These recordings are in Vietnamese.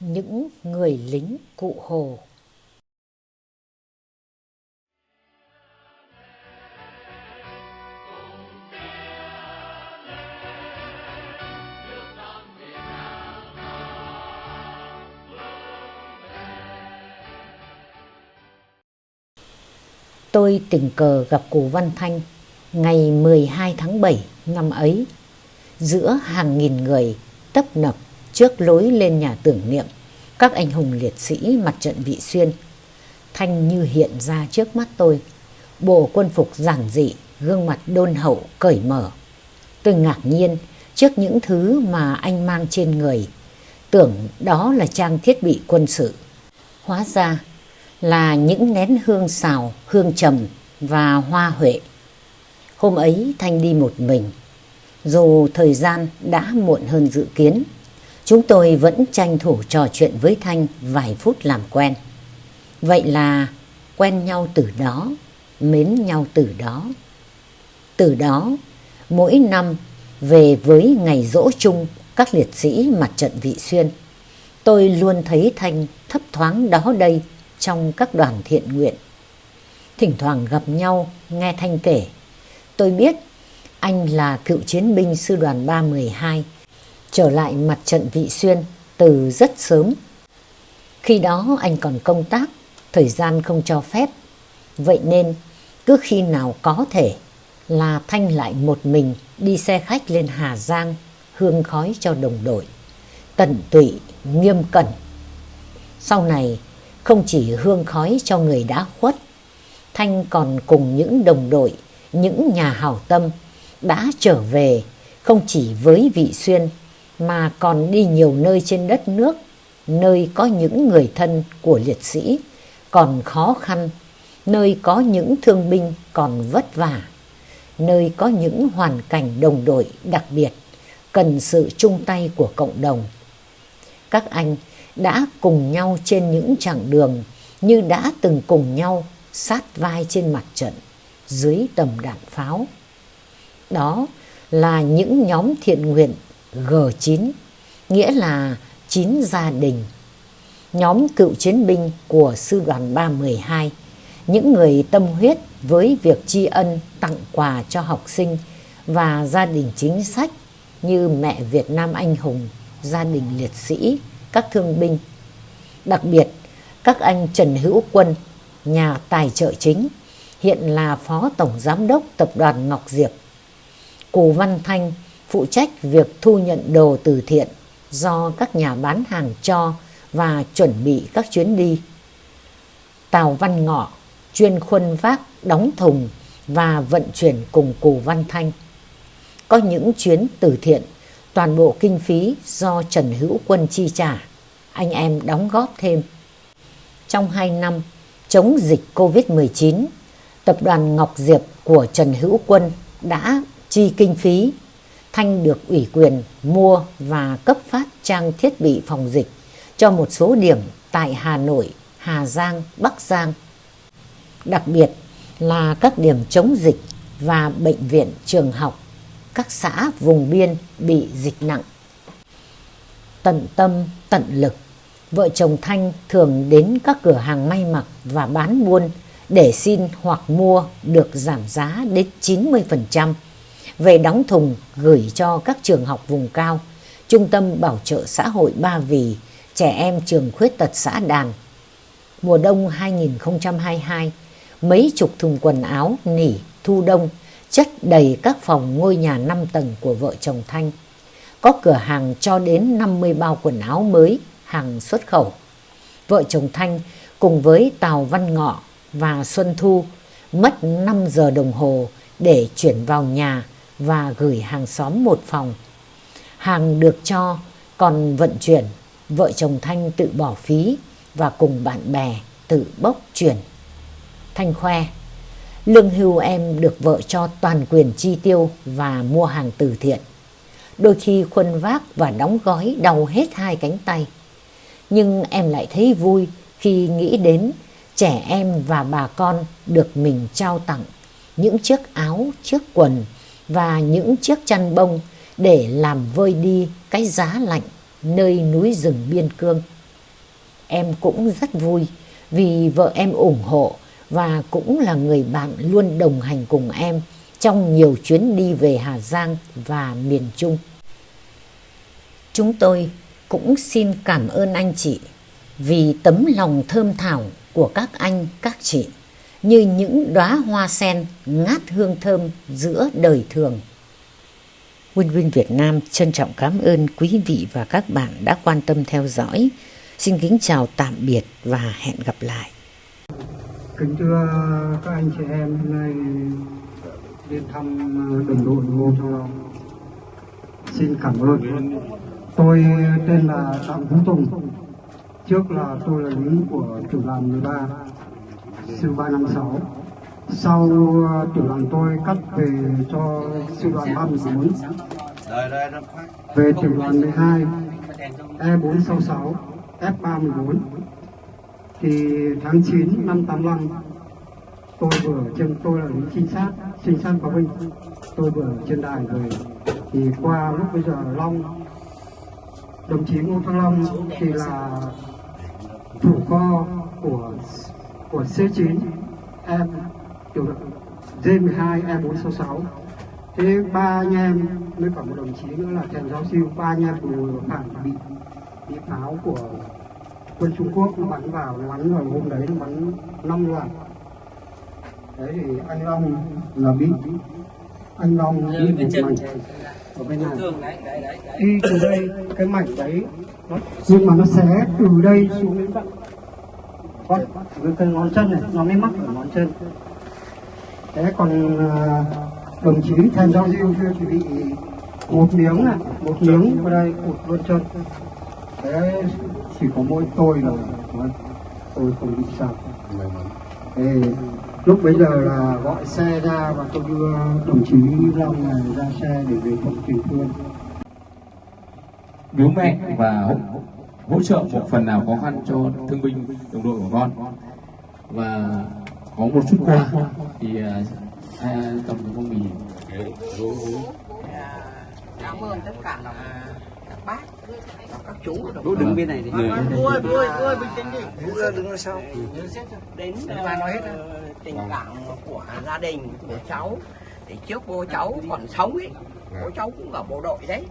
Những người lính cụ Hồ. Tôi tình cờ gặp cụ Văn Thanh ngày 12 tháng 7 năm ấy. Giữa hàng nghìn người tấp nập trước lối lên nhà tưởng niệm các anh hùng liệt sĩ mặt trận Vị Xuyên. Thanh như hiện ra trước mắt tôi, bộ quân phục giản dị, gương mặt đôn hậu, cởi mở. Tôi ngạc nhiên trước những thứ mà anh mang trên người, tưởng đó là trang thiết bị quân sự. Hóa ra là những nén hương xào, hương trầm và hoa huệ. Hôm ấy Thanh đi một mình, dù thời gian đã muộn hơn dự kiến. Chúng tôi vẫn tranh thủ trò chuyện với Thanh vài phút làm quen. Vậy là quen nhau từ đó, mến nhau từ đó. Từ đó, mỗi năm về với ngày dỗ chung các liệt sĩ mặt trận Vị Xuyên, tôi luôn thấy Thanh thấp thoáng đó đây trong các đoàn thiện nguyện. Thỉnh thoảng gặp nhau, nghe Thanh kể, tôi biết anh là cựu chiến binh sư đoàn 312, trở lại mặt trận Vị Xuyên từ rất sớm. Khi đó anh còn công tác, thời gian không cho phép. Vậy nên cứ khi nào có thể là Thanh lại một mình đi xe khách lên Hà Giang hương khói cho đồng đội. Tận tụy, nghiêm cẩn. Sau này không chỉ hương khói cho người đã khuất, Thanh còn cùng những đồng đội, những nhà hảo tâm đã trở về không chỉ với Vị Xuyên mà còn đi nhiều nơi trên đất nước, nơi có những người thân của liệt sĩ còn khó khăn, nơi có những thương binh còn vất vả, nơi có những hoàn cảnh đồng đội đặc biệt cần sự chung tay của cộng đồng. Các anh đã cùng nhau trên những chặng đường như đã từng cùng nhau sát vai trên mặt trận dưới tầm đạn pháo. Đó là những nhóm thiện nguyện G9, nghĩa là 9 gia đình. Nhóm cựu chiến binh của Sư đoàn 312, những người tâm huyết với việc tri ân tặng quà cho học sinh và gia đình chính sách như mẹ Việt Nam anh hùng, gia đình liệt sĩ, các thương binh. Đặc biệt, các anh Trần Hữu Quân, nhà tài trợ chính, hiện là Phó Tổng Giám đốc Tập đoàn Ngọc Diệp. Cù Văn Thanh phụ trách việc thu nhận đồ từ thiện do các nhà bán hàng cho và chuẩn bị các chuyến đi. Tào Văn Ngọ chuyên khuân vác, đóng thùng và vận chuyển cùng Cù Văn Thanh. Có những chuyến từ thiện toàn bộ kinh phí do Trần Hữu Quân chi trả, anh em đóng góp thêm. Trong 2 năm chống dịch Covid-19, tập đoàn Ngọc Diệp của Trần Hữu Quân đã chi kinh phí. Thanh được ủy quyền mua và cấp phát trang thiết bị phòng dịch cho một số điểm tại Hà Nội, Hà Giang, Bắc Giang. Đặc biệt là các điểm chống dịch và bệnh viện trường học các xã vùng biên bị dịch nặng. Tận tâm, tận lực, vợ chồng Thanh thường đến các cửa hàng may mặc và bán buôn để xin hoặc mua được giảm giá đến 90%, về đóng thùng gửi cho các trường học vùng cao, Trung tâm Bảo trợ xã hội Ba Vì, trẻ em trường khuyết tật xã Đàn. Mùa đông 2022, mấy chục thùng quần áo, nỉ, thu đông, chất đầy các phòng ngôi nhà 5 tầng của vợ chồng Thanh. Có cửa hàng cho đến 50 bao quần áo mới, hàng xuất khẩu. Vợ chồng Thanh cùng với Tào Văn Ngọ và Xuân Thu mất 5 giờ đồng hồ để chuyển vào nhà và gửi hàng xóm một phòng. Hàng được cho còn vận chuyển, vợ chồng Thanh tự bỏ phí và cùng bạn bè tự bốc chuyển. Thanh khoe Lương hưu em được vợ cho toàn quyền chi tiêu và mua hàng từ thiện. Đôi khi khuân vác và đóng gói đau hết hai cánh tay. Nhưng em lại thấy vui khi nghĩ đến trẻ em và bà con được mình trao tặng những chiếc áo, chiếc quần và những chiếc chăn bông để làm vơi đi cái giá lạnh nơi núi rừng biên cương. em cũng rất vui vì vợ em ủng hộ và cũng là người bạn luôn đồng hành cùng em trong nhiều chuyến đi về Hà Giang và miền Trung. Chúng tôi cũng xin cảm ơn anh chị vì tấm lòng thơm thảo của các anh, các chị như những đóa hoa sen ngát hương thơm giữa đời thường. Win Win Việt Nam trân trọng cảm ơn quý vị và các bạn đã quan tâm theo dõi. Xin kính chào tạm biệt và hẹn gặp lại. Kính thưa các anh chị em, hôm nay đến thăm ờ, đồng đội Ngô Châu Long. Xin cảm ơn. Tôi tên là Đặng Vũ Tùng. Trước là tôi là lính của tiểu đoàn 13, sư 356. Sau ờ, tiểu đoàn tôi cắt về cho sư đoàn 34. Về tiểu đoàn 12, E466, F34 thì tháng 9 năm 85 tôi vừa trên tôi là lính trinh sát trinh sát báo binh tôi vừa trên đài về thì qua lúc bây giờ long đồng chí ngô thăng long thì là thủ kho của của C9 em tiểu đội D12 E466 thế ba anh em với cả một đồng chí nữa là trần giáo siêu ba anh em cùng phản bị bị pháo của quân Trung Quốc nó bắn vào nó bắn vào hôm đấy nó bắn năm loạt. Đấy thì anh Long là bị anh Long bị một mảnh. ở bên này. đi từ đây cái mảnh đấy nhưng mà nó xé từ đây xuống đến tận con. Cái, cái ngón chân này nó mới mắc ở ngón chân. Thế còn à, đồng chí thành giao diêu kia thì bị một miếng này một miếng vào đây cụt luôn chân. Thế chỉ có mỗi tôi là tôi không bị sao. Thế, lúc bây giờ là gọi xe ra và tôi đưa đồng chí Long này ra xe để về phòng truyền phương. Biếu mẹ và hỗ, trợ một phần nào khó khăn cho thương binh đồng đội của con. Và có một chút quà thì à, ai cầm cho phong bì cảm ơn tất cả là các bác các chú ở Đỗ đứng bên này đi. vui vui vui bình tĩnh đi. Vũ ra đứng ở sau. Đến ờ, tình cảm của gia đình của cháu. Thì trước bố cháu còn sống ấy. Bố cháu cũng ở bộ đội đấy.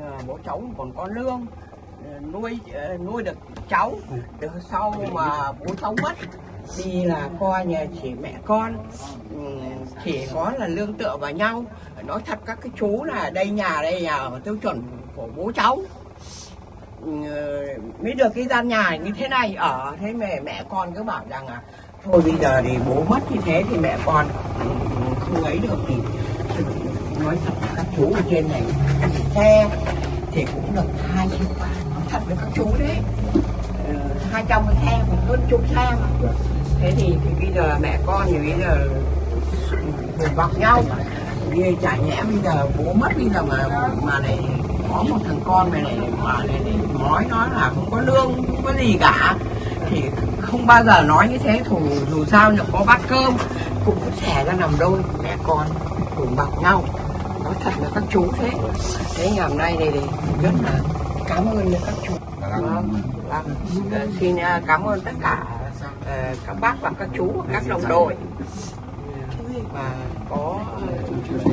Ờ, bố cháu còn có lương nuôi ờ, nuôi được cháu từ sau mà bố cháu mất thì là coi nhà chỉ mẹ con ừ, chỉ có là lương tựa vào nhau. Nói thật các cái chú là đây nhà đây nhà ở tiêu chuẩn của bố cháu. Ừ, mới được cái gian nhà như thế này ở thế mẹ mẹ con cứ bảo rằng là thôi bây giờ thì bố mất như thế thì mẹ con ừ, không ấy được thì nói thật các chú ở trên này xe thì cũng được hai triệu nói thật với các chú đấy. Ờ, hai trăm cái xe hơn chục xe mà thế thì, thì bây giờ mẹ con thì bây giờ cùng bọc nhau. Như chả nhẽ bây giờ bố mất bây giờ mà mà lại có một thằng con này này mà này, này nói nó là không có lương không có gì cả. Thì không bao giờ nói như thế dù, dù sao nhỉ có bát cơm cũng có xẻ ra nằm đôi mẹ con cùng bọc nhau. Nói thật là các chú thế. Thế ngày hôm nay này thì rất là cảm ơn các chú. Vâng, vâng. Xin ờ, cảm ơn tất cả ờ, các bác và các chú các đồng đội. Và có ờ,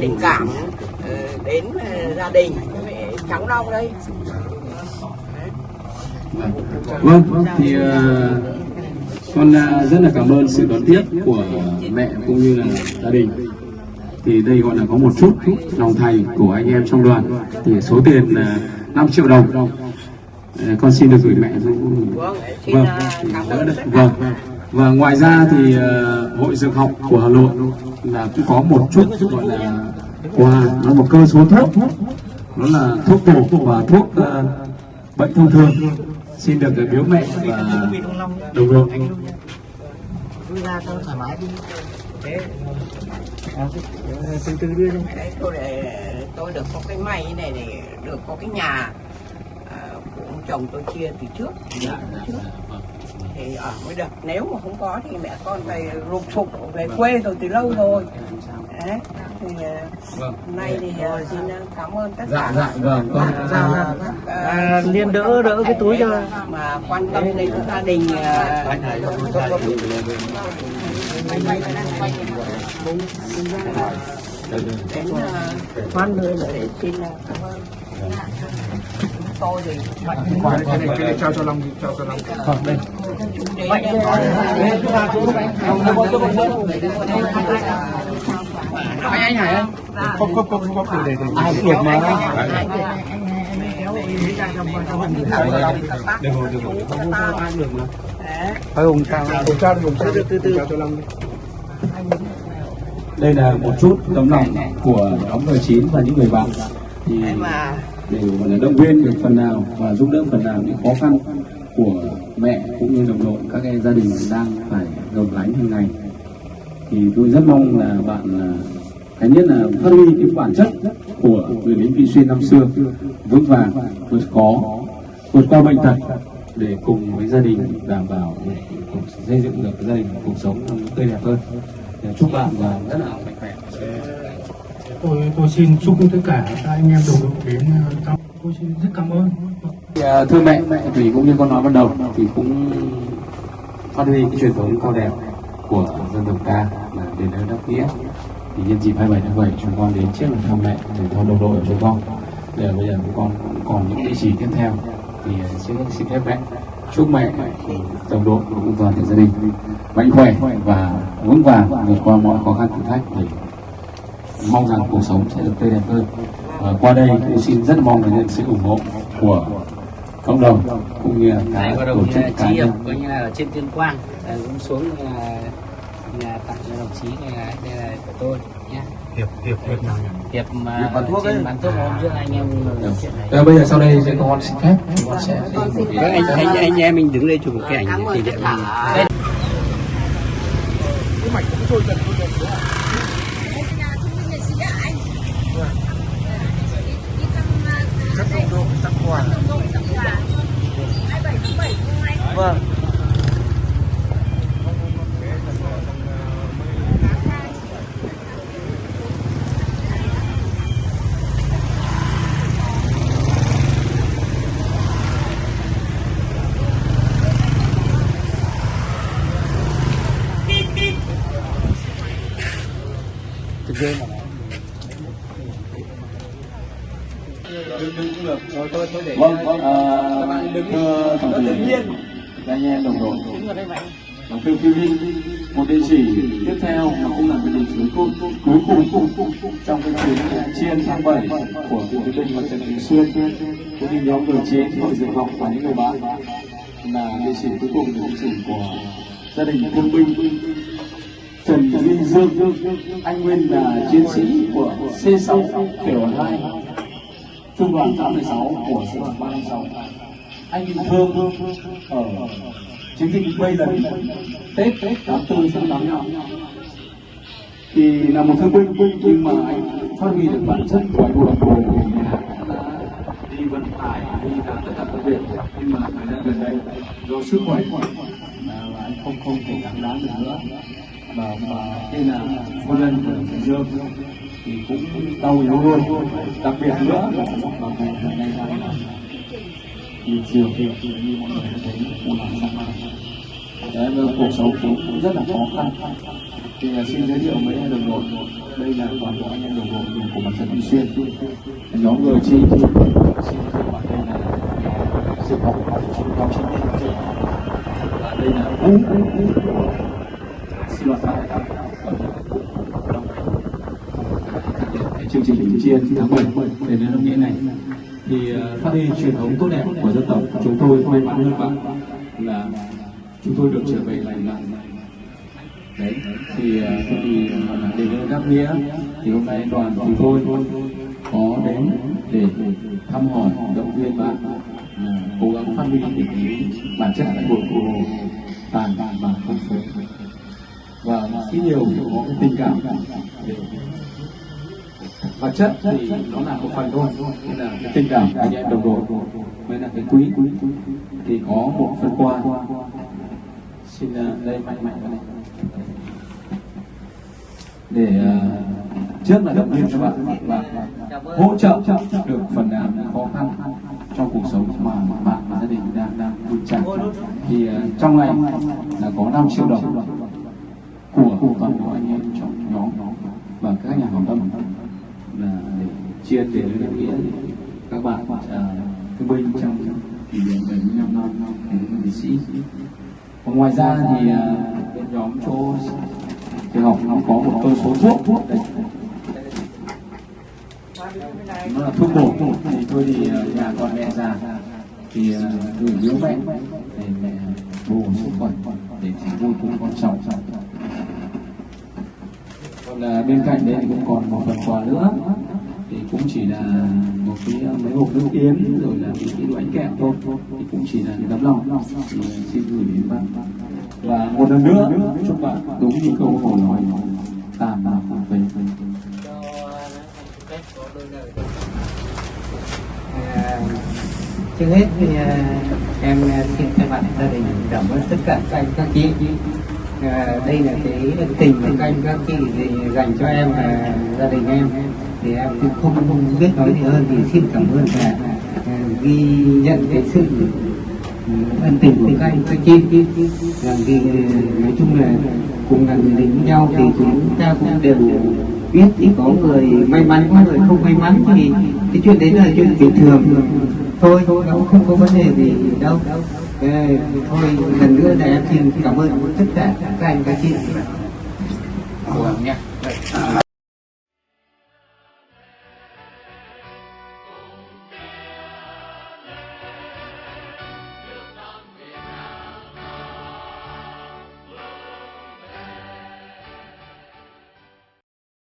tình cảm ờ, đến gia đình với cháu Long đây. Vâng thì ờ, con ờ, rất là cảm ơn sự đón tiếp của mẹ cũng như là gia đình. Thì đây gọi là có một chút lòng thành của anh em trong đoàn. Thì số tiền là 5 triệu đồng. Ờ, con xin được gửi mẹ xuống vâng vâng. cả vâng. và ngoài ra thì ờ, hội dược học của Hà Nội là cũng có một chút gọi là quà. Nó một cơ số thuốc. Đó là thuốc bổ và thuốc ờ, bệnh thông thường. Xin được biếu mẹ và đồng đội từ từ đưa đấy tôi để tôi được có cái may này để được có cái nhà à, của ông chồng tôi chia từ trước Dạ, từ trước thì ở mới được nếu mà không có thì mẹ con phải rụp phục về quê rồi từ lâu rồi đấy thì vâng. Nay thì ờ, xin cảm ơn tất dạ cả dạ vâng con các, dạ, ờ, dạ. các, ờ, À, liên đỡ đỡ cái túi cho. mà quan tâm đến gia đình ờ, đến ờ, khoan nữa để xin ờ, cảm ơn. Chúng tôi thì cái này cái này trao cho long trao cho long. Vâng đây. Vậy anh anh hải anh không không không không để để. Ai cũng được mà. Đừng ngồi đừng ngồi. Không sao ai được mà. Phải hùng sao hùng sao hùng sao từ từ cho long đây là một chút tấm lòng của nhóm G9 và những người bạn. Thì để gọi là động viên được phần nào và giúp đỡ phần nào những khó khăn của mẹ cũng như đồng đội các cái gia đình đang phải gồng gánh hàng ngày thì tôi rất mong là bạn là cái nhất là phát huy cái bản chất của người lính vị xuyên năm xưa vững vàng vượt khó vượt qua bệnh tật để cùng với gia đình đảm bảo cuộc xây dựng được gia đình cuộc sống tươi đẹp hơn. Để chúc bạn và rất là mạnh khỏe. Tôi tôi xin chúc tất cả các anh em đồng đội đến ờ, thăm tôi xin rất cảm ơn. À, thưa mẹ, mẹ thì cũng như con nói ban đầu thì cũng phát huy cái truyền thống cao đẹp của dân tộc ta là đền ơn đáp nghĩa. Thì nhân dịp 27 tháng 7 chúng con đến trước là thăm mẹ để thăm đồng đội của chúng con. Để bây giờ chúng con cũng còn những địa chỉ tiếp theo thì à, xin xin phép mẹ chúc mẹ đồng đội cũng toàn thể gia đình mạnh khỏe và vững vàng vượt qua mọi khó khăn thử thách để mong rằng cuộc sống sẽ được tươi đẹp hơn. Và qua đây tôi xin rất mong là nhận sự ủng hộ của cộng đồng cũng như là cả tổ chức cá nhân. Coi như là trên tuyên quang là cũng xuống là, là tặng cho đồng chí này là đây là của tôi nhé hiệp hiệp hiệp nào nhỉ? Hiệp mà bán thuốc trên bán thuốc hôm trước anh em nói chuyện này. Rồi bây giờ sau đây sẽ con xin phép. Con sẽ cái- anh anh anh em mình đứng đây chụp một cái ảnh cảm ơn kỷ tất niệm cả. Vâng Vâng, ờ, thưa tổng thể anh em đồng đội. Đồng phiêu phiêu linh một địa chỉ tiếp theo mà cũng là cái địa chỉ cuối cuối cùng trong cái chuyến chiên tháng 7 của cựu chiến binh mặt trận Bình Xuyên. Cũng như nhóm người chiến hội dược học và những người bạn là địa chỉ cuối cùng địa chỉ của gia đình thương binh Trần Duy Dương. Anh nguyên là chiến sĩ của C6 tiểu 2 trung đoàn 86 của sư đoàn 36 anh bị thương ở chiến dịch bây lần, Tết Tết 84 sang 85 thì là một thương binh, nhưng mà anh phát huy được bản chất của anh bộ của mình. Đi vận tải, đi làm tất cả các việc, nhưng mà thời gian gần đây, do sức khỏe là anh không không thể đáng đáng được nữa. Và và tên là một lần của Dương thì cũng đau yếu luôn đặc biệt nữa là vào ngày hôm nay là thì chiều thì như mọi người thấy cũng là sang mai Đấy, cuộc sống cũng, rất là khó khăn. Thì à, xin giới thiệu mấy anh đồng đội. Đây là toàn bộ anh em đồng đội của mặt trận Bình Xuyên. Nhóm người chi thì xin giới thiệu đây là sự học nhóm chính trị và đây là vũ sinh hoạt tại cái chương trình bình chiên tháng 7 để đến hôm nghĩa này, thì ờ, phát huy truyền thống tốt đẹp của dân tộc, chúng tôi may mắn hơn bạn là chúng tôi được trở về lành lặn đấy, thì thì để đến đáp nghĩa, thì hôm nay đoàn chúng tôi có đến để thăm hỏi, động viên bạn ờ, cố gắng phát huy được cái bản chất của của tàn và không phế và ít nhiều có cái tình cảm để vật chất thì nó là một phần thôi. Nên là cái tình cảm anh em đồng đội mới là cái quý. Thì có một phần quà. Xin à, đây mạnh mạnh vào này để uh, trước là động viên các bạn và hỗ trợ được phần nào khó khăn trong cuộc sống mà bạn và gia đình đang đang vượt trải. Thì à, trong này là có 5 triệu đồng của toàn bộ anh em trong nhóm và các nhà hảo tâm để chia tiền nghĩa các bạn uh, thương binh trong kỷ niệm 75 năm ngày thương binh sĩ. Và ngoài ra thì uh, bên nhóm chỗ trường học nó có một cơ số thuốc. Đây nó là thuốc bổ. Thì tôi thì à, nhà con mẹ già. Thì gửi biếu mẹ để mẹ bổ sức khỏe để chỉ vui cùng con cháu. Còn ờ, bên cạnh đấy thì cũng còn một phần quà nữa cũng chỉ là một cái ờ, mấy hộp nước yến, rồi là một cái bánh kẹo thôi. Thì cũng chỉ là cái tấm lòng. Thì ờ, xin gửi đến bạn. Và một lần nữa, chúc bạn đúng như câu hồ nói tạm là về ờ, trước hết thì em xin thay mặt gia đình cảm ơn tất cả các anh, các chị. Đây là cái tình mà các anh, các chị dành cho em và gia đình em thì em cũng không, không biết nói gì hơn thì xin cảm ơn và à, ghi nhận cái sự ừ, ân tình của các anh các chị. Rằng vì à, nói chung là cùng là người lính nhau thì chúng ta cũng đều biết chỉ có người may mắn có người không may mắn. Thì cái chuyện đấy là chuyện bình thường. Thôi thôi nó không có vấn đề gì đâu. Ê, thôi lần nữa là em xin cảm ơn tất cả các anh các chị. Gắng nhé